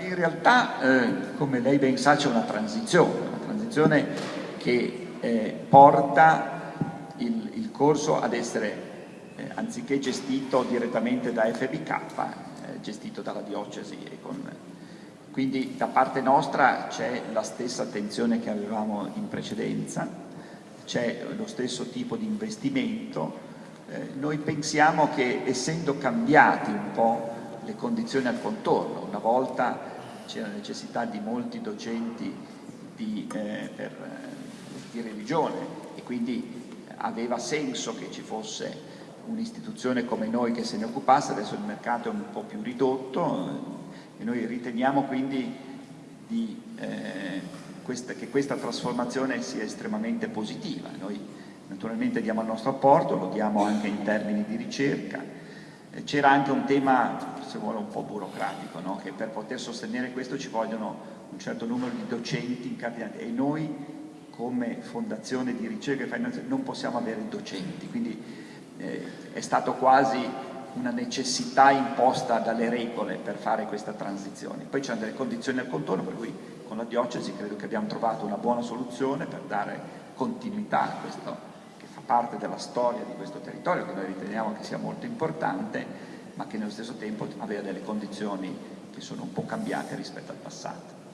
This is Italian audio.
in realtà, eh, come lei ben sa, c'è una transizione, una transizione che eh, porta il, il, corso ad essere, eh, anziché gestito direttamente da FBK, eh, gestito dalla diocesi. Con, quindi da parte nostra c'è la stessa attenzione che avevamo in precedenza, c'è lo stesso tipo di investimento. Eh, noi pensiamo che essendo cambiati un po' le condizioni al contorno. Una volta c'era necessità di molti docenti di, eh, per, eh, di religione e quindi aveva senso che ci fosse un'istituzione come noi che se ne occupasse, adesso il mercato è un po' più ridotto e noi riteniamo quindi di, eh, questa, che questa trasformazione sia estremamente positiva. Noi naturalmente diamo il nostro apporto, lo diamo anche in termini di ricerca, c'era anche un tema, se vuole, un po' burocratico, no? che per poter sostenere questo ci vogliono un certo numero di docenti incardinati e noi come fondazione di ricerca e finanza non possiamo avere docenti, quindi eh, è stato quasi una necessità imposta dalle regole per fare questa transizione. Poi c'erano delle condizioni al contorno, per cui con la diocesi credo che abbiamo trovato una buona soluzione per dare continuità a questo parte della storia di questo territorio che noi riteniamo che sia molto importante ma che nello stesso tempo aveva delle condizioni che sono un po' cambiate rispetto al passato.